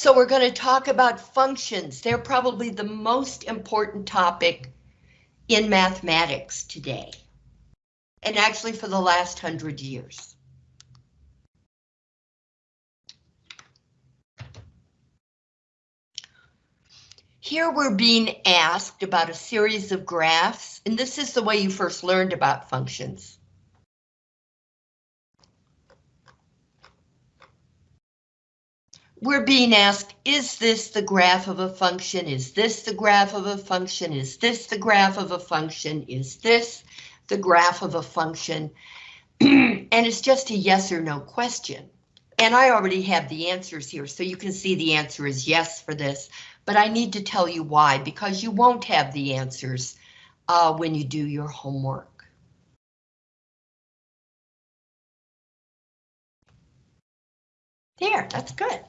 So we're going to talk about functions. They're probably the most important topic in mathematics today. And actually for the last hundred years. Here we're being asked about a series of graphs, and this is the way you first learned about functions. We're being asked, is this the graph of a function? Is this the graph of a function? Is this the graph of a function? Is this the graph of a function? and it's just a yes or no question. And I already have the answers here, so you can see the answer is yes for this, but I need to tell you why, because you won't have the answers uh, when you do your homework. There, that's good.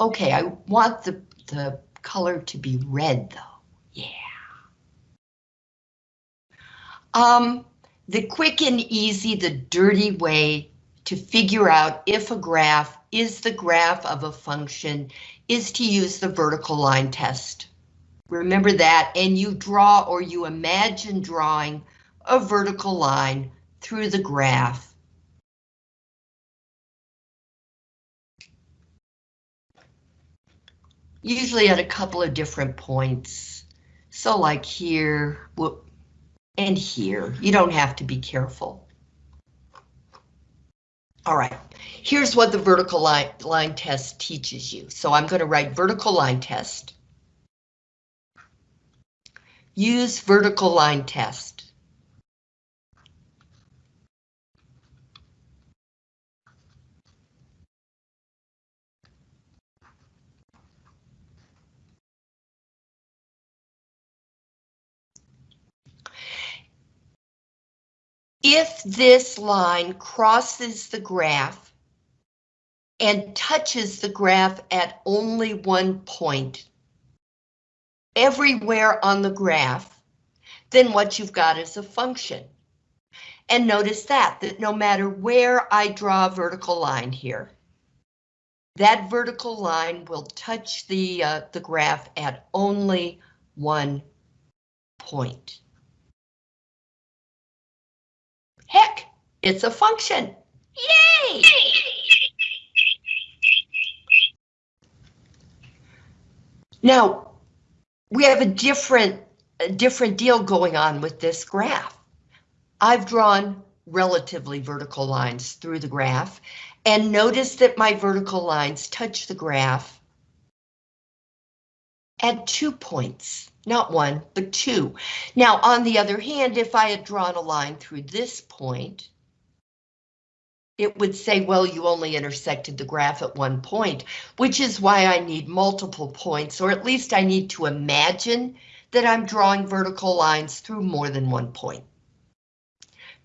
Okay, I want the, the color to be red though. Yeah. Um, the quick and easy, the dirty way to figure out if a graph is the graph of a function is to use the vertical line test. Remember that, and you draw or you imagine drawing a vertical line through the graph usually at a couple of different points. So like here, and here, you don't have to be careful. All right, here's what the vertical line, line test teaches you. So I'm going to write vertical line test. Use vertical line test. If this line crosses the graph and touches the graph at only one point everywhere on the graph, then what you've got is a function. And notice that, that no matter where I draw a vertical line here, that vertical line will touch the, uh, the graph at only one point. Heck, it's a function. Yay! Now, we have a different, a different deal going on with this graph. I've drawn relatively vertical lines through the graph, and notice that my vertical lines touch the graph at two points not one, but two. Now, on the other hand, if I had drawn a line through this point, it would say, well, you only intersected the graph at one point, which is why I need multiple points, or at least I need to imagine that I'm drawing vertical lines through more than one point.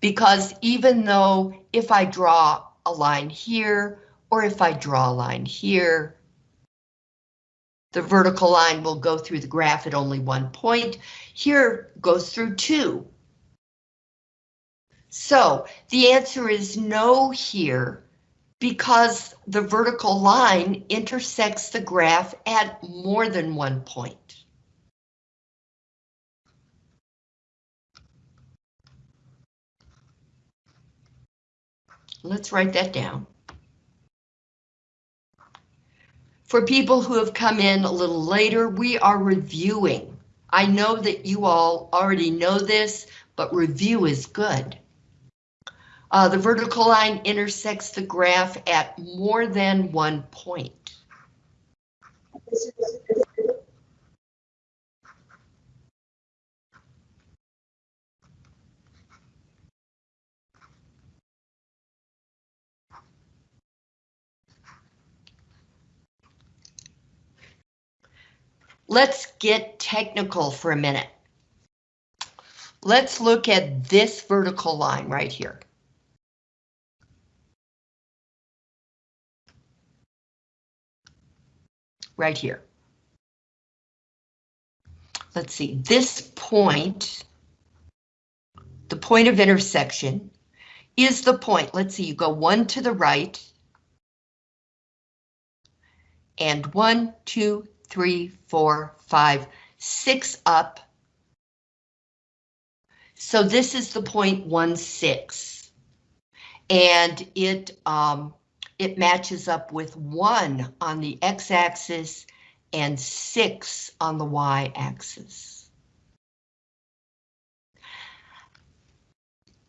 Because even though if I draw a line here, or if I draw a line here, the vertical line will go through the graph at only one point. Here goes through two. So the answer is no here because the vertical line intersects the graph at more than one point. Let's write that down. For people who have come in a little later, we are reviewing. I know that you all already know this, but review is good. Uh, the vertical line intersects the graph at more than one point. Let's get technical for a minute. Let's look at this vertical line right here. Right here. Let's see, this point, the point of intersection, is the point. Let's see, you go one to the right, and one, two, three, four, five, six up. So this is the point one six. And it um, it matches up with one on the x-axis and six on the y-axis.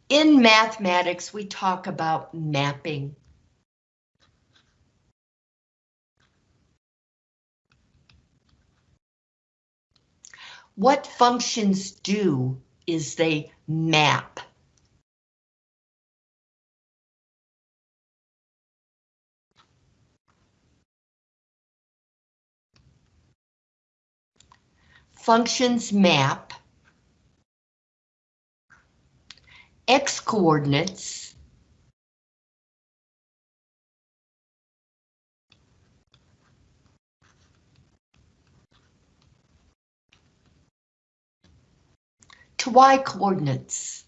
In mathematics, we talk about mapping. What functions do is they map. Functions map x coordinates to y coordinates.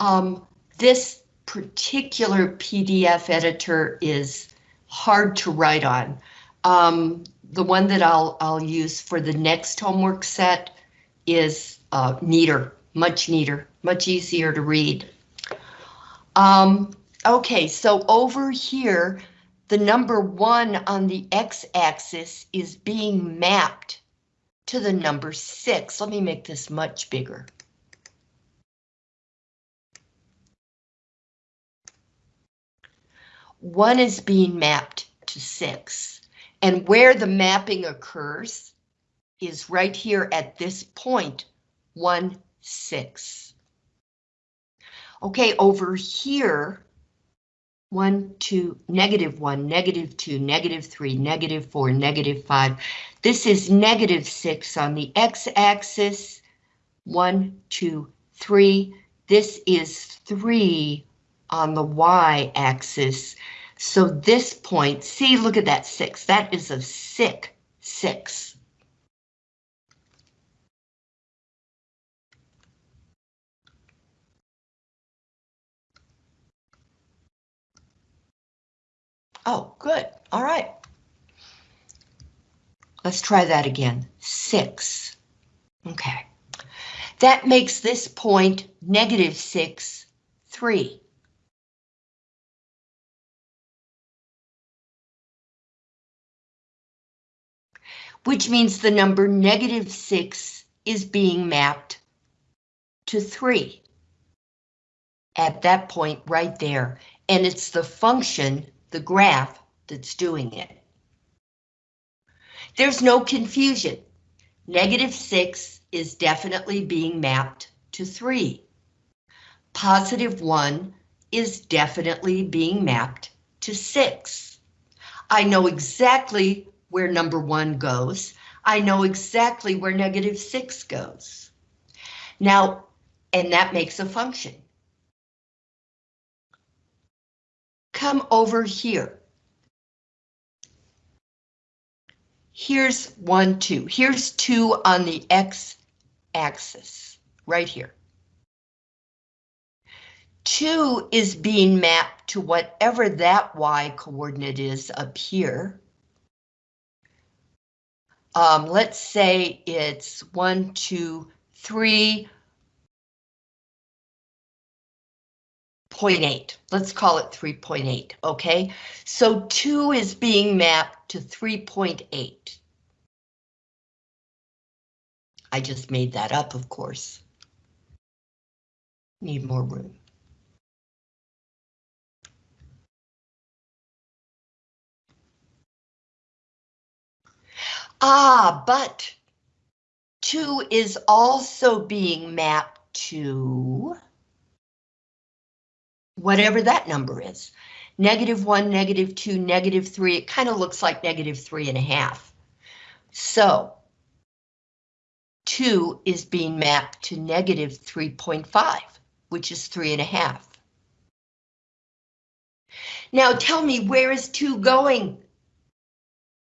Um, this particular PDF editor is hard to write on. Um, the one that I'll, I'll use for the next homework set is uh, neater, much neater, much easier to read. Um, okay, so over here, the number one on the x-axis is being mapped to the number six. Let me make this much bigger. One is being mapped to six. And where the mapping occurs is right here at this point, 1, 6. Okay, over here, 1, 2, negative 1, negative 2, negative 3, negative 4, negative 5. This is negative 6 on the x-axis. 1, 2, 3. This is 3 on the y-axis. So this point, see, look at that six. That is a sick six. Oh, good. All right. Let's try that again. Six. Okay. That makes this point negative six, three. Which means the number negative 6 is being mapped to 3 at that point right there, and it's the function, the graph, that's doing it. There's no confusion. Negative 6 is definitely being mapped to 3. Positive 1 is definitely being mapped to 6. I know exactly where number one goes. I know exactly where negative six goes. Now, and that makes a function. Come over here. Here's one, two. Here's two on the X axis, right here. Two is being mapped to whatever that Y coordinate is up here. Um, let's say it's one, two, three, Point eight. Let's call it 3.8, okay? So 2 is being mapped to 3.8. I just made that up, of course. Need more room. Ah, but 2 is also being mapped to whatever that number is. Negative 1, negative 2, negative 3, it kind of looks like negative 3 and a half. So 2 is being mapped to negative 3.5, which is 3 and a half. Now tell me, where is 2 going?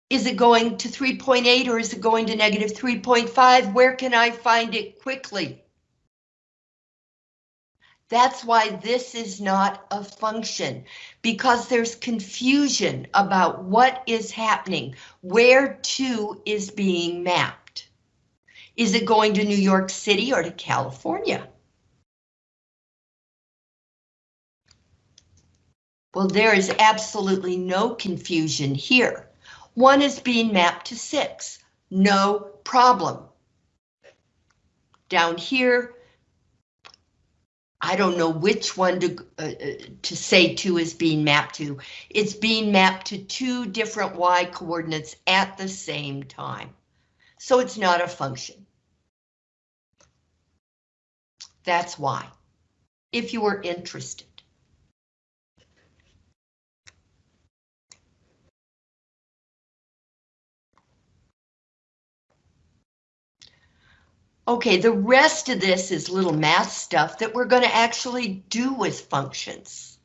Is it going to 3.8 or is it going to negative 3.5? Where can I find it quickly? That's why this is not a function, because there's confusion about what is happening, where to is being mapped. Is it going to New York City or to California? Well, there is absolutely no confusion here. One is being mapped to six, no problem. Down here, I don't know which one to, uh, uh, to say two is being mapped to. It's being mapped to two different y coordinates at the same time. So it's not a function. That's why, if you were interested. Okay, the rest of this is little math stuff that we're going to actually do with functions.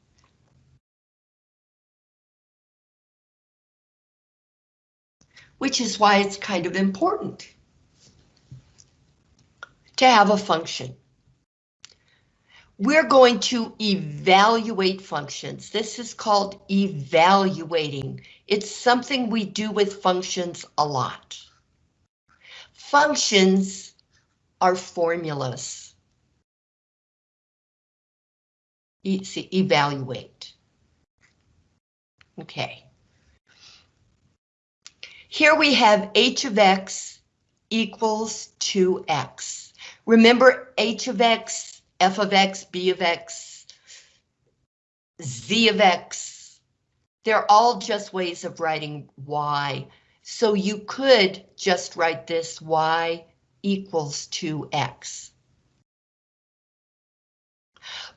Which is why it's kind of important to have a function. We're going to evaluate functions. This is called evaluating. It's something we do with functions a lot. Functions are formulas. E see, evaluate. Okay. Here we have h of x equals 2x. Remember h of x, f of x, b of x, z of x. They're all just ways of writing y. So you could just write this y equals 2x.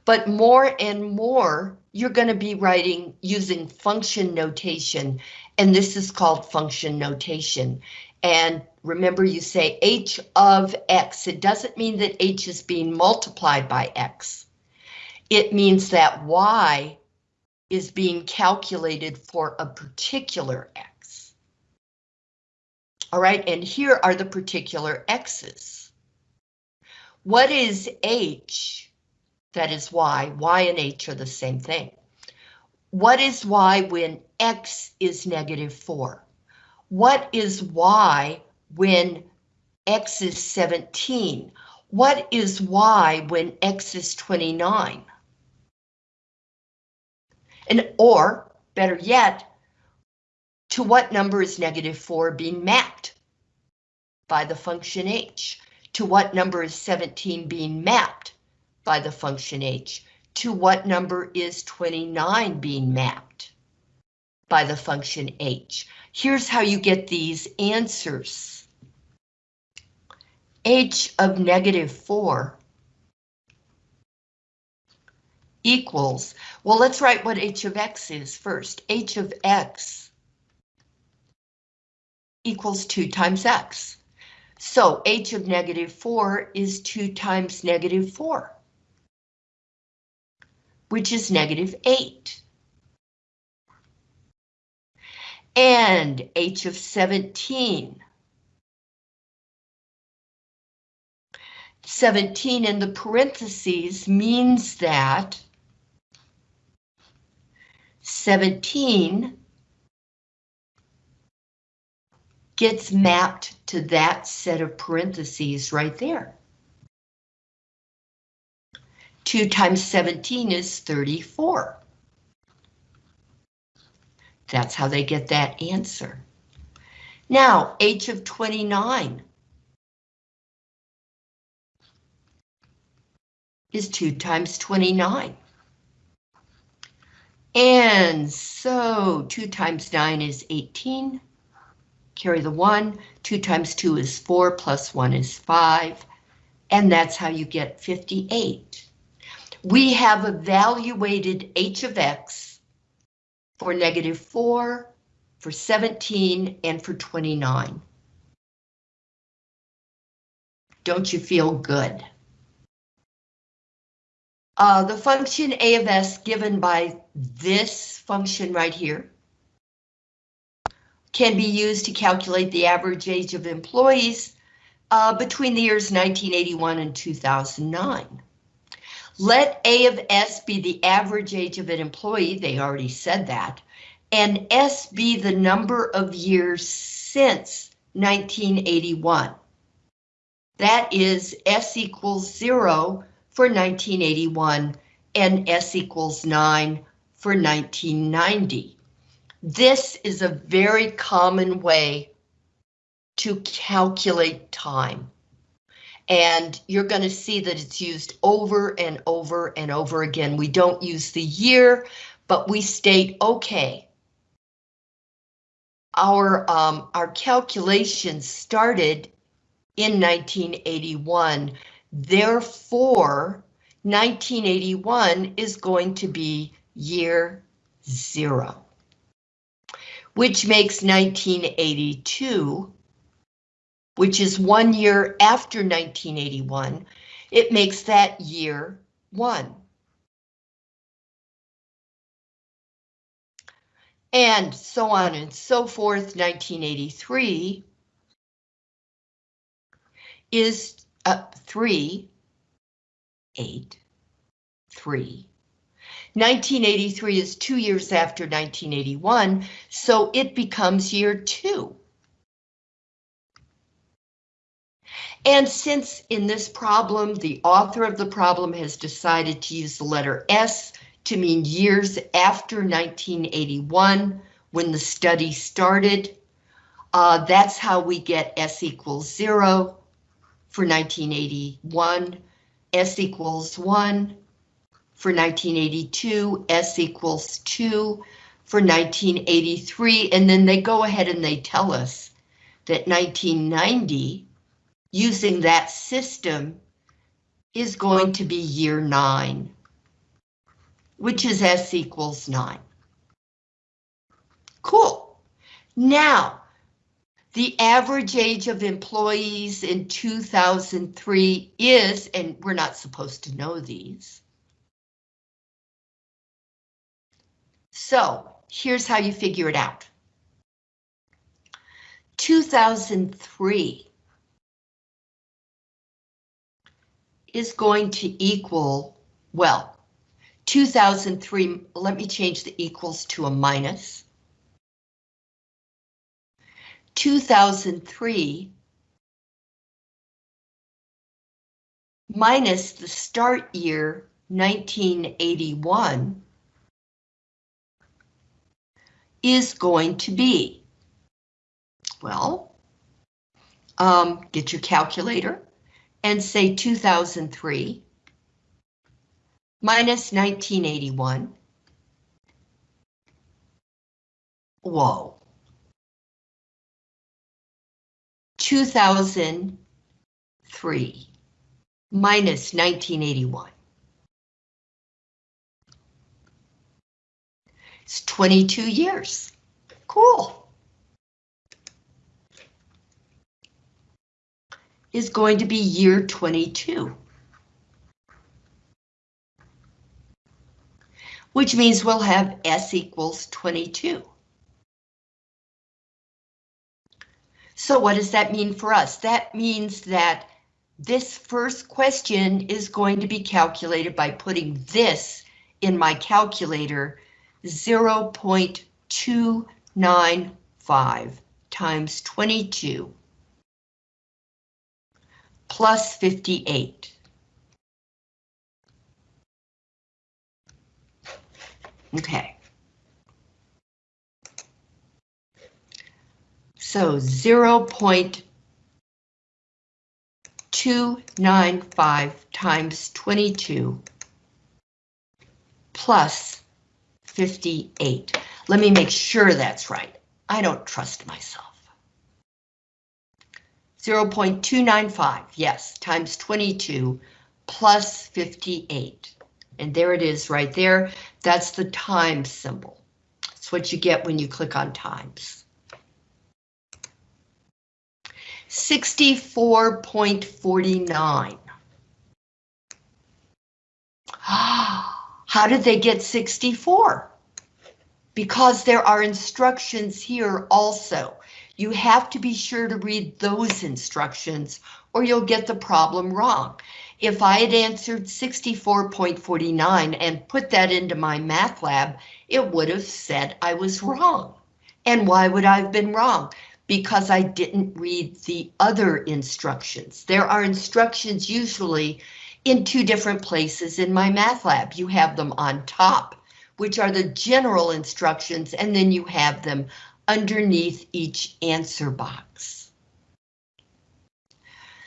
But more and more, you're going to be writing using function notation, and this is called function notation. And remember you say h of x. It doesn't mean that h is being multiplied by x. It means that y is being calculated for a particular x. All right, and here are the particular x's. What is h? That is y. y and h are the same thing. What is y when x is negative 4? What is y when x is 17? What is y when x is 29? And or, better yet, to what number is negative 4 being mapped? By the function h. To what number is 17 being mapped? By the function h. To what number is 29 being mapped? By the function h. Here's how you get these answers. h of negative 4 equals, well, let's write what h of x is first. h of x equals 2 times x. So h of negative 4 is 2 times negative 4, which is negative 8. And h of 17. 17 in the parentheses means that 17 gets mapped to that set of parentheses right there. 2 times 17 is 34. That's how they get that answer. Now, h of 29 is 2 times 29. And so 2 times 9 is 18 carry the 1, 2 times 2 is 4, plus 1 is 5, and that's how you get 58. We have evaluated h of x for negative 4, for 17, and for 29. Don't you feel good? Uh, the function a of s given by this function right here can be used to calculate the average age of employees uh, between the years 1981 and 2009. Let A of S be the average age of an employee, they already said that, and S be the number of years since 1981. That is S equals zero for 1981 and S equals nine for 1990. This is a very common way to calculate time. And you're going to see that it's used over and over and over again. We don't use the year, but we state, okay, our, um, our calculations started in 1981. Therefore, 1981 is going to be year zero, which makes 1982 which is one year after 1981, it makes that year one. And so on and so forth, 1983 is uh, 3, 8, 3. 1983 is two years after 1981, so it becomes year two. And since in this problem, the author of the problem has decided to use the letter S to mean years after 1981, when the study started, uh, that's how we get S equals zero for 1981, S equals one for 1982, S equals two for 1983, and then they go ahead and they tell us that 1990 using that system is going to be year nine, which is S equals nine. Cool. Now, the average age of employees in 2003 is, and we're not supposed to know these. So here's how you figure it out. 2003 is going to equal, well, 2003, let me change the equals to a minus. 2003 minus the start year 1981 is going to be, well, um, get your calculator and say 2003 minus 1981. Whoa. 2003 minus 1981. It's 22 years. Cool. is going to be year 22. Which means we'll have S equals 22. So what does that mean for us? That means that this first question is going to be calculated by putting this in my calculator 0.295 times 22 plus 58. Okay. So 0 0.295 times 22 plus 58. Let me make sure that's right. I don't trust myself. 0.295, yes, times 22 plus 58. And there it is right there. That's the times symbol. That's what you get when you click on times. 64.49. How did they get 64? Because there are instructions here also. You have to be sure to read those instructions or you'll get the problem wrong. If I had answered 64.49 and put that into MyMathLab, it would have said I was wrong. And why would I have been wrong? Because I didn't read the other instructions. There are instructions usually in two different places in MyMathLab. You have them on top, which are the general instructions, and then you have them underneath each answer box.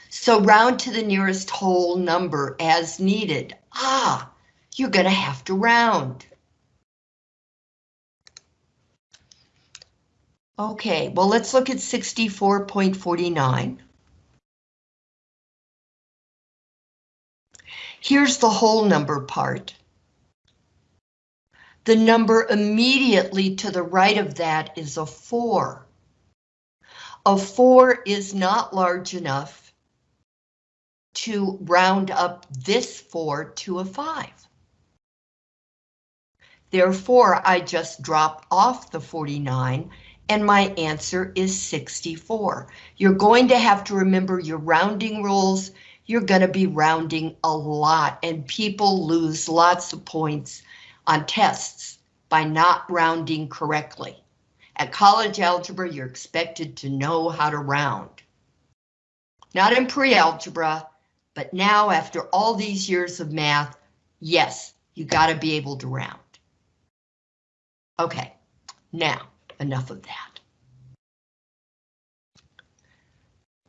So round to the nearest whole number as needed. Ah, you're going to have to round. Okay, well, let's look at 64.49. Here's the whole number part. The number immediately to the right of that is a 4. A 4 is not large enough to round up this 4 to a 5. Therefore, I just drop off the 49 and my answer is 64. You're going to have to remember your rounding rules. You're going to be rounding a lot and people lose lots of points on tests by not rounding correctly. At college algebra, you're expected to know how to round. Not in pre-algebra, but now after all these years of math, yes, you got to be able to round. Okay, now enough of that.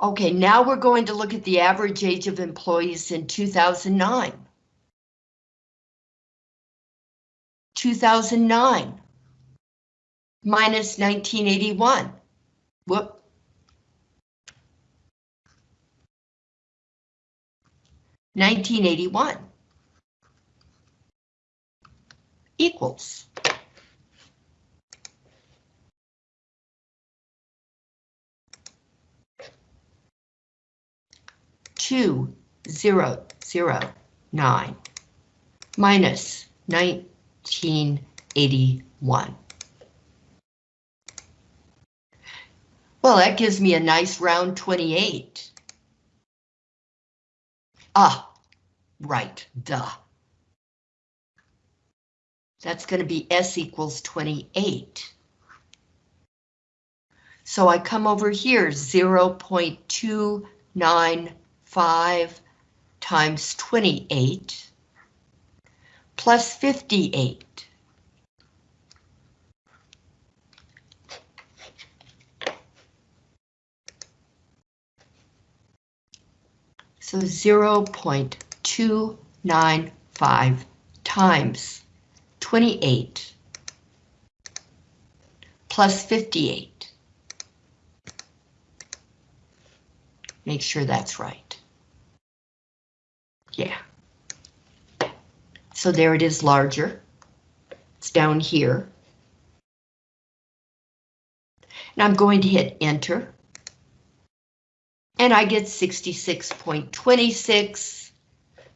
Okay, now we're going to look at the average age of employees in 2009. 2009 minus 1981. Whoop. Nineteen eighty one equals two zero zero nine minus nineteen eighty one. Well, that gives me a nice round 28. Ah, right, duh. That's going to be S equals 28. So I come over here, 0.295 times 28 plus 58. So 0.295 times 28 plus 58. Make sure that's right. Yeah. So there it is larger. It's down here. And I'm going to hit enter and I get 66.26.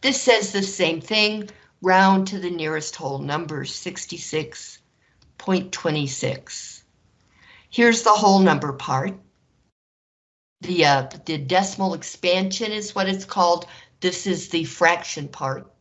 This says the same thing, round to the nearest whole number, 66.26. Here's the whole number part. The, uh, the decimal expansion is what it's called. This is the fraction part.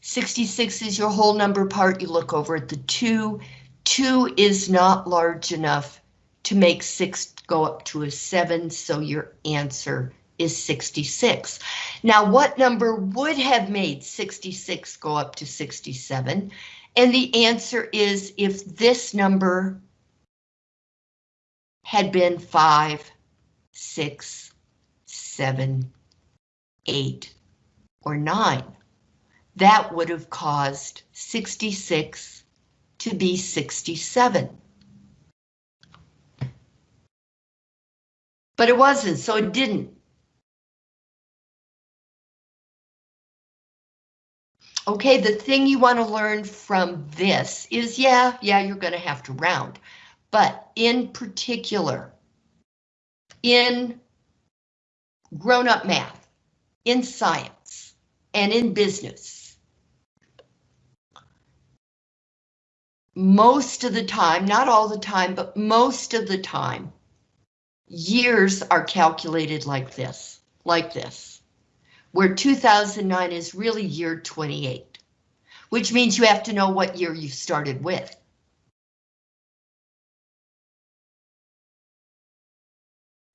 66 is your whole number part. You look over at the 2. 2 is not large enough to make 6 go up to a 7, so your answer is 66. Now, what number would have made 66 go up to 67? And the answer is if this number had been 5, 6, 7, 8, or 9, that would have caused 66 to be 67. But it wasn't, so it didn't. Okay, the thing you want to learn from this is, yeah, yeah, you're going to have to round. But in particular, in grown-up math, in science and in business. Most of the time, not all the time, but most of the time, years are calculated like this, like this, where 2009 is really year 28, which means you have to know what year you started with.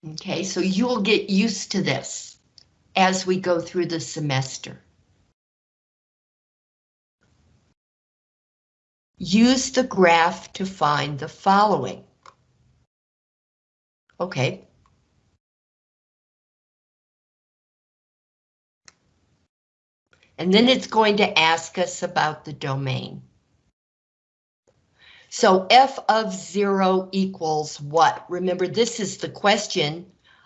Okay, so you'll get used to this as we go through the semester. Use the graph to find the following. Okay. And then it's going to ask us about the domain. So f of zero equals what? Remember, this is the question.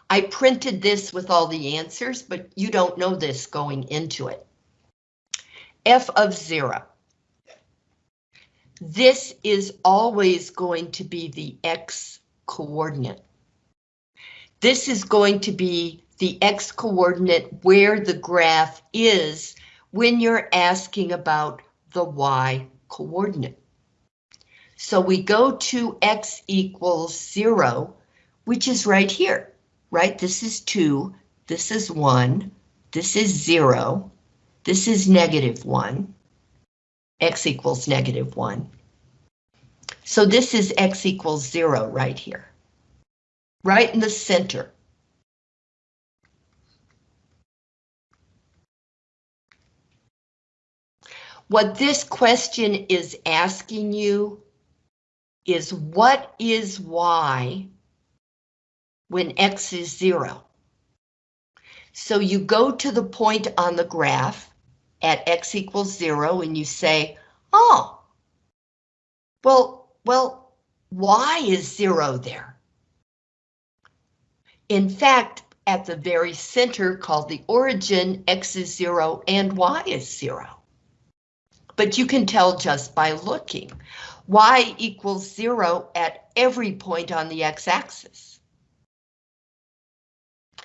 I printed this with all the answers, but you don't know this going into it. f of zero. This is always going to be the x coordinate. This is going to be the x coordinate where the graph is when you're asking about the y coordinate. So we go to x equals zero, which is right here, right? This is two, this is one, this is zero, this is negative one, x equals negative one. So this is x equals zero right here, right in the center. What this question is asking you is what is y when x is zero? So you go to the point on the graph at x equals zero and you say, oh, well, well, y is zero there. In fact, at the very center called the origin, x is zero and y is zero. But you can tell just by looking y equals zero at every point on the x-axis.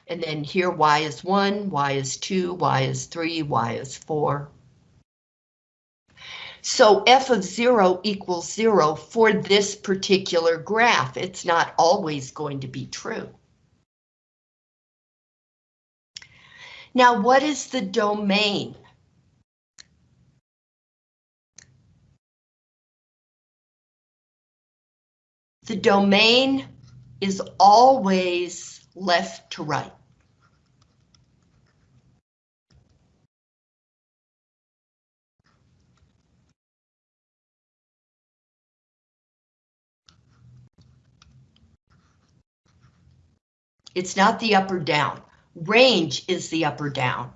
And then here y is one, y is two, y is three, y is four. So f of zero equals zero for this particular graph. It's not always going to be true. Now, what is the domain? The domain is always left to right. It's not the up or down. Range is the up or down.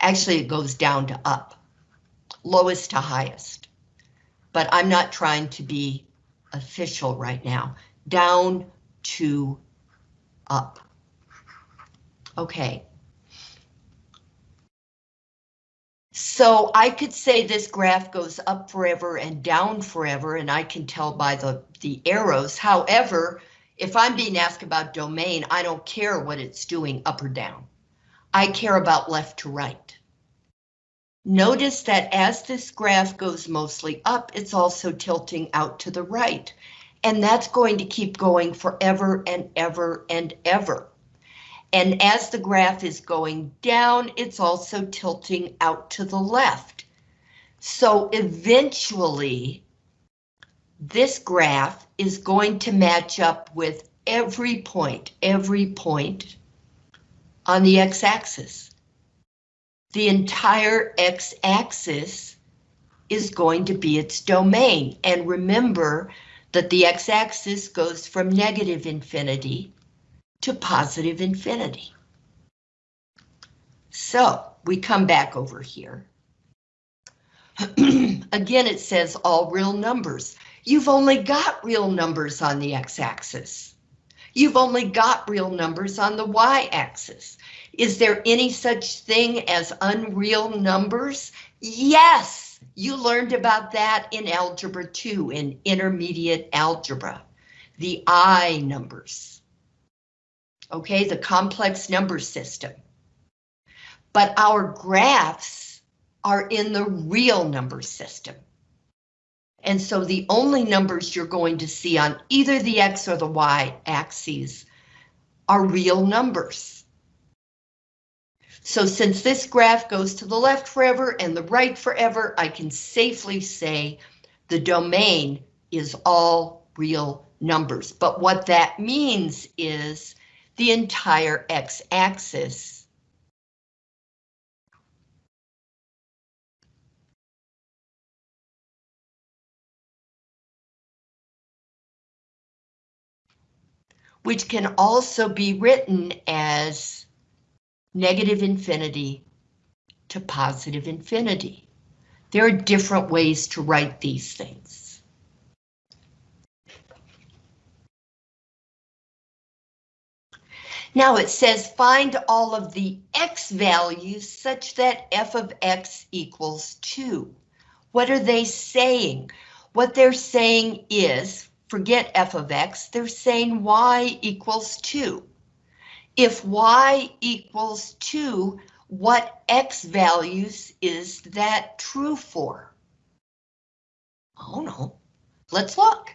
Actually, it goes down to up lowest to highest. But I'm not trying to be official right now. Down to up. Okay. So I could say this graph goes up forever and down forever, and I can tell by the, the arrows. However, if I'm being asked about domain, I don't care what it's doing up or down. I care about left to right. Notice that as this graph goes mostly up, it's also tilting out to the right. And that's going to keep going forever and ever and ever. And as the graph is going down, it's also tilting out to the left. So eventually, this graph is going to match up with every point, every point on the x-axis the entire x-axis is going to be its domain. And remember that the x-axis goes from negative infinity to positive infinity. So we come back over here. Again, it says all real numbers. You've only got real numbers on the x-axis. You've only got real numbers on the y-axis. Is there any such thing as unreal numbers? Yes, you learned about that in Algebra 2, in intermediate algebra, the I numbers. Okay, the complex number system. But our graphs are in the real number system. And so the only numbers you're going to see on either the X or the Y axes are real numbers. So since this graph goes to the left forever and the right forever, I can safely say the domain is all real numbers. But what that means is the entire x-axis which can also be written as negative infinity to positive infinity. There are different ways to write these things. Now it says find all of the x values such that f of x equals 2. What are they saying? What they're saying is, forget f of x, they're saying y equals 2. If y equals 2, what x values is that true for? Oh no, let's look.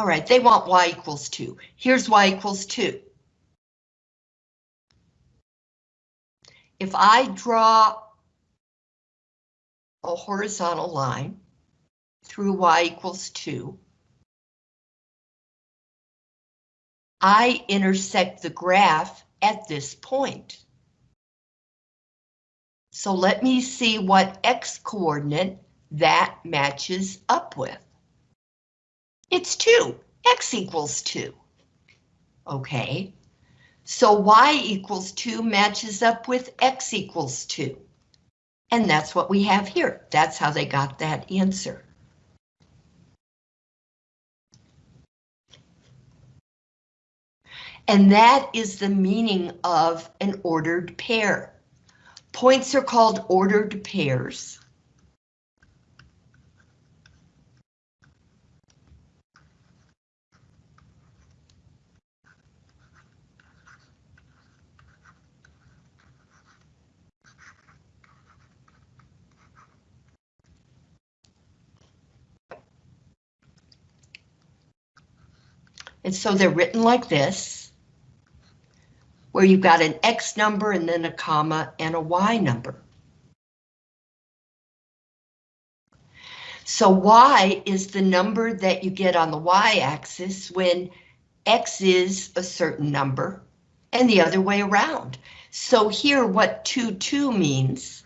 All right, they want y equals 2. Here's y equals 2. If I draw a horizontal line through y equals 2, I intersect the graph at this point. So let me see what x coordinate that matches up with. It's 2. X equals 2. Okay. So Y equals 2 matches up with X equals 2. And that's what we have here. That's how they got that answer. And that is the meaning of an ordered pair. Points are called ordered pairs. And so they're written like this, where you've got an X number and then a comma and a Y number. So Y is the number that you get on the Y axis when X is a certain number and the other way around. So here what 2, 2 means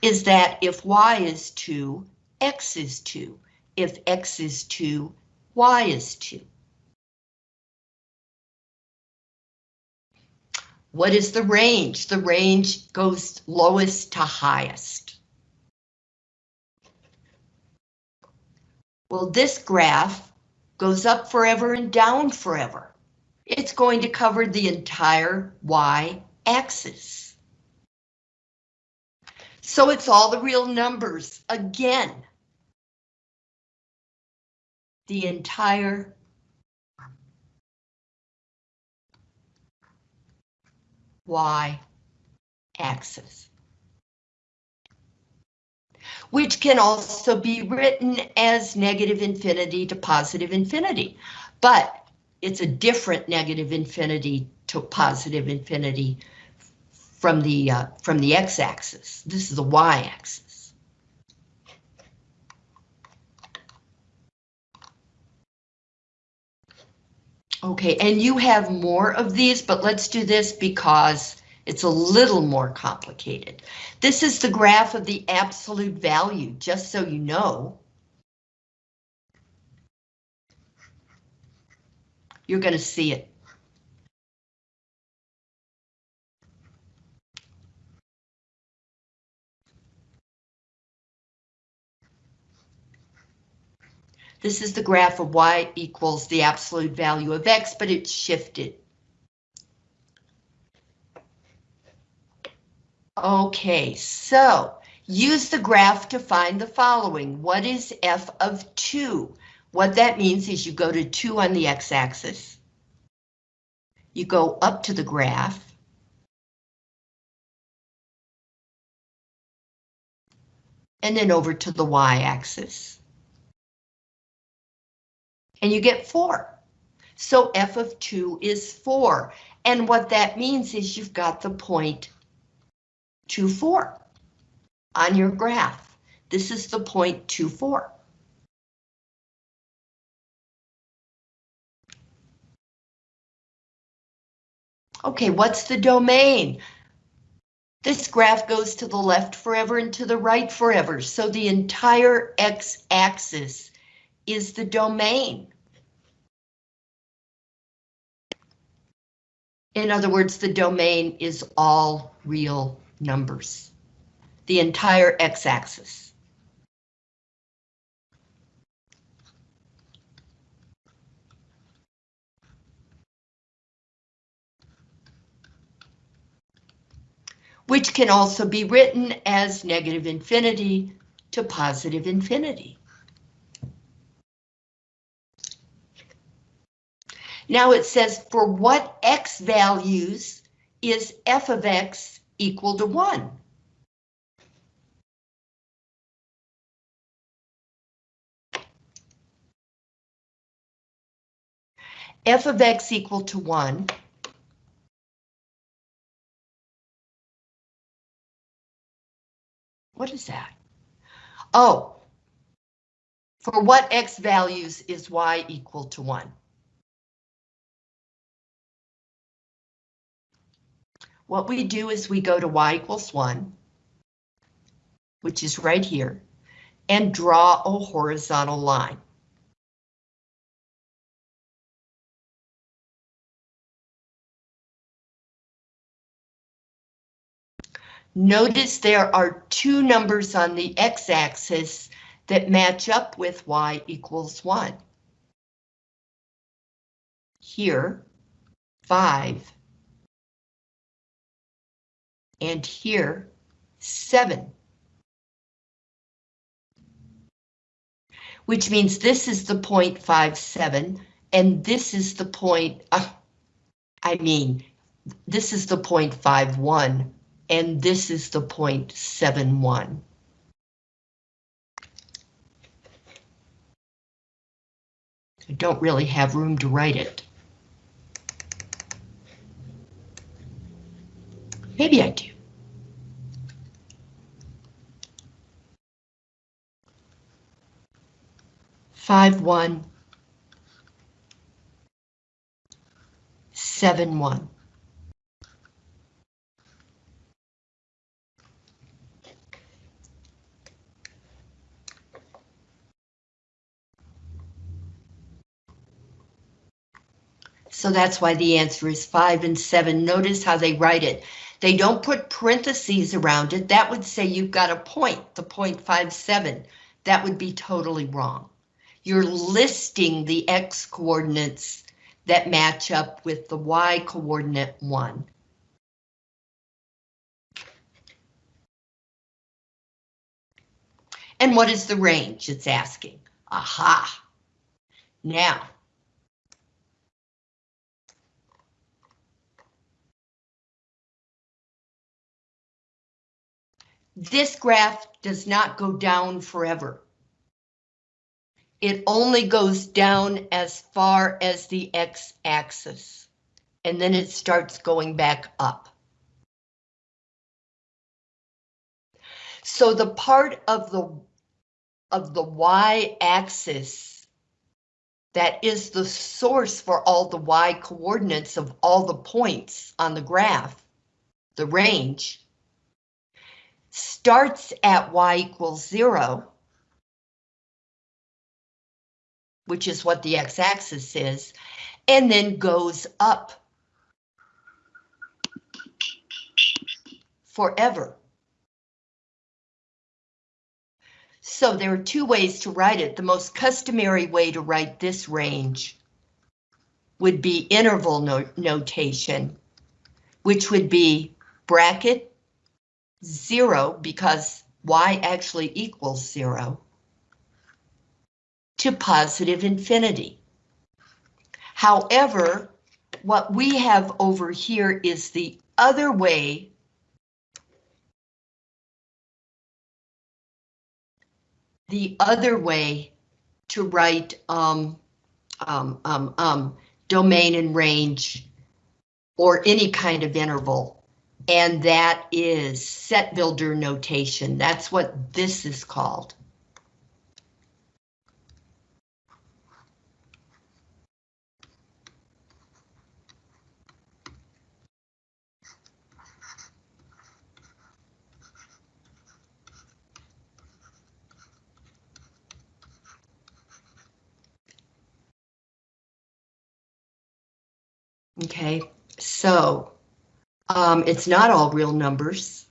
is that if Y is 2, X is 2. If X is 2, Y is 2. What is the range? The range goes lowest to highest. Well, this graph goes up forever and down forever. It's going to cover the entire y-axis. So it's all the real numbers again. The entire y-axis. Which can also be written as negative infinity to positive infinity, but it's a different negative infinity to positive infinity from the uh, from the x-axis. This is the y-axis. Okay, and you have more of these, but let's do this because it's a little more complicated. This is the graph of the absolute value, just so you know. You're going to see it. This is the graph of y equals the absolute value of x, but it's shifted. Okay, so use the graph to find the following. What is f of 2? What that means is you go to 2 on the x-axis. You go up to the graph. And then over to the y-axis. And you get 4. So f of 2 is 4. And what that means is you've got the point 2, 4 on your graph. This is the point 2, 4. Okay, what's the domain? This graph goes to the left forever and to the right forever, so the entire x-axis is the domain. In other words, the domain is all real numbers. The entire x-axis. which can also be written as negative infinity to positive infinity. Now it says for what x values is f of x equal to 1? f of x equal to 1 What is that? Oh, for what x values is y equal to 1? What we do is we go to y equals 1, which is right here, and draw a horizontal line. Notice there are two numbers on the x-axis that match up with y equals 1. Here, 5. And here, 7. Which means this is the point 57, and this is the point, uh, I mean, this is the point 51 and this is the 0.71. I don't really have room to write it. Maybe I do. Five one seven one. So that's why the answer is five and seven. Notice how they write it. They don't put parentheses around it. That would say you've got a point, the 0.57. That would be totally wrong. You're listing the x coordinates that match up with the y coordinate one. And what is the range it's asking? Aha. Now, This graph does not go down forever. It only goes down as far as the x-axis, and then it starts going back up. So the part of the of the y-axis that is the source for all the y coordinates of all the points on the graph, the range, starts at y equals zero, which is what the x-axis is, and then goes up forever. So there are two ways to write it. The most customary way to write this range would be interval no notation, which would be bracket zero because y actually equals zero to positive infinity. However, what we have over here is the other way the other way to write um, um, um, um, domain and range or any kind of interval. And that is set builder notation. That's what this is called. Okay, so um, it's not all real numbers.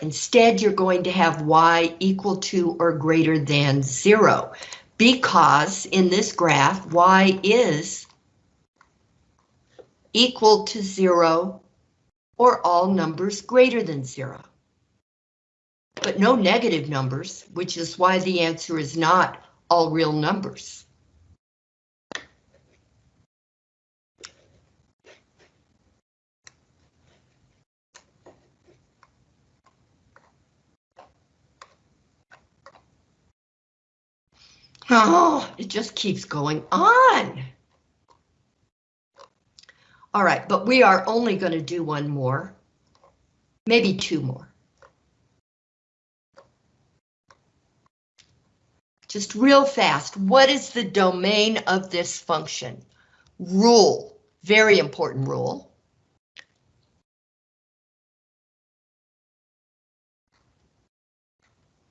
Instead, you're going to have y equal to or greater than zero because in this graph, y is equal to zero or all numbers greater than zero. But no negative numbers, which is why the answer is not all real numbers. Oh, it just keeps going on. All right, but we are only going to do one more, maybe two more. Just real fast, what is the domain of this function? Rule, very important rule.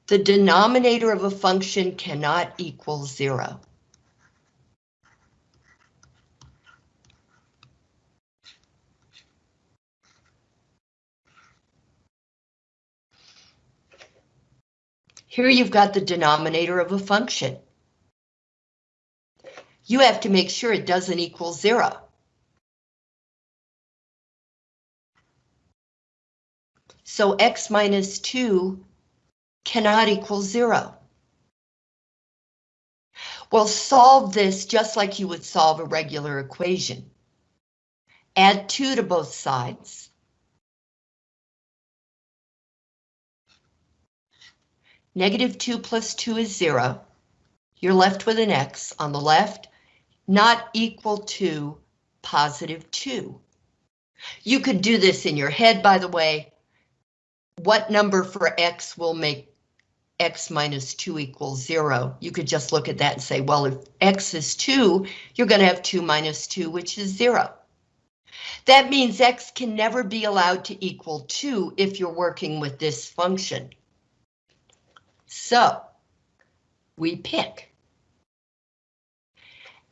The denominator of a function cannot equal zero. Here you've got the denominator of a function. You have to make sure it doesn't equal zero. So x minus 2 cannot equal zero. Well, solve this just like you would solve a regular equation. Add 2 to both sides. Negative 2 plus 2 is 0. You're left with an x on the left, not equal to positive 2. You could do this in your head, by the way. What number for x will make x minus 2 equals 0. You could just look at that and say, well, if x is 2, you're going to have 2 minus 2, which is 0. That means x can never be allowed to equal 2 if you're working with this function. So, we pick.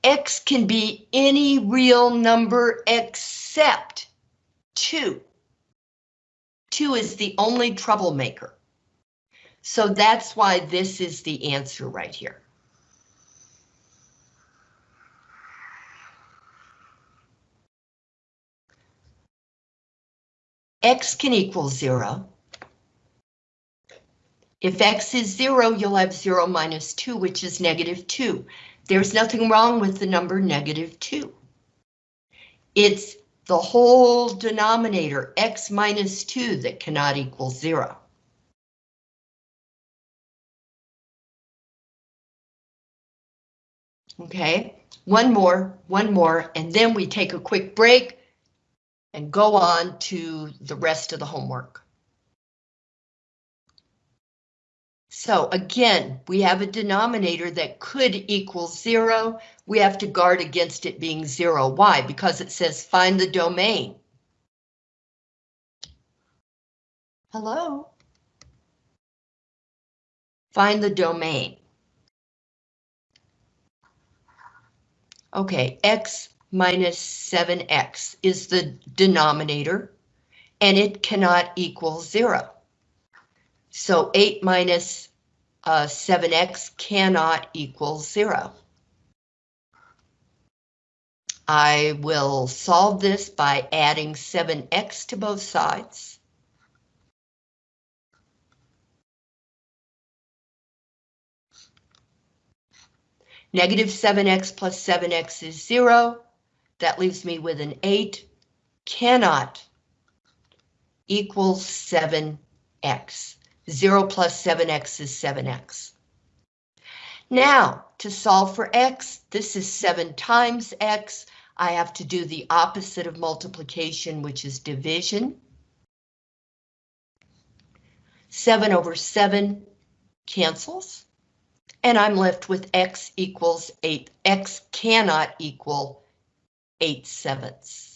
x can be any real number except 2. 2 is the only troublemaker. So that's why this is the answer right here. X can equal zero. If X is zero, you'll have zero minus two, which is negative two. There's nothing wrong with the number negative two. It's the whole denominator, X minus two, that cannot equal zero. Okay, one more, one more, and then we take a quick break and go on to the rest of the homework. So again, we have a denominator that could equal zero. We have to guard against it being zero. Why? Because it says find the domain. Hello? Find the domain. Okay, x minus 7x is the denominator, and it cannot equal 0. So 8 minus uh, 7x cannot equal 0. I will solve this by adding 7x to both sides. Negative 7x plus 7x is 0. that leaves me with an 8 cannot equal 7x. 0 plus 7x is 7x. Now, to solve for x, this is 7 times x. I have to do the opposite of multiplication, which is division. 7 over 7 cancels. And I'm left with x equals 8. x cannot equal 8 sevenths.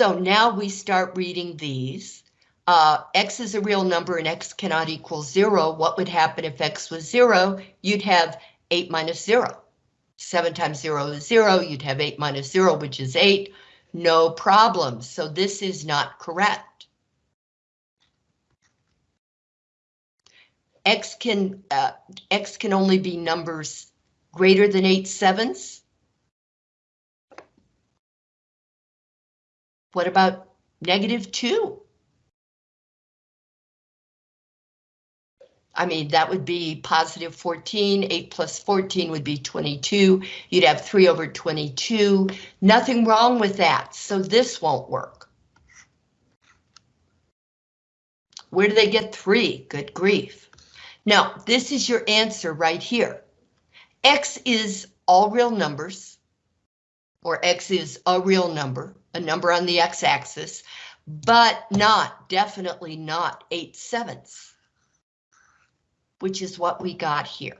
So now we start reading these. Uh, x is a real number and x cannot equal zero. What would happen if x was zero? You'd have eight minus zero. Seven times zero is zero. You'd have eight minus zero, which is eight. No problem. So this is not correct. X can uh, X can only be numbers greater than eight sevenths. What about negative two? I mean, that would be positive 14, 8 plus 14 would be 22. You'd have 3 over 22. Nothing wrong with that, so this won't work. Where do they get 3? Good grief. Now, this is your answer right here. X is all real numbers, or X is a real number, a number on the x-axis, but not, definitely not 8 sevenths which is what we got here.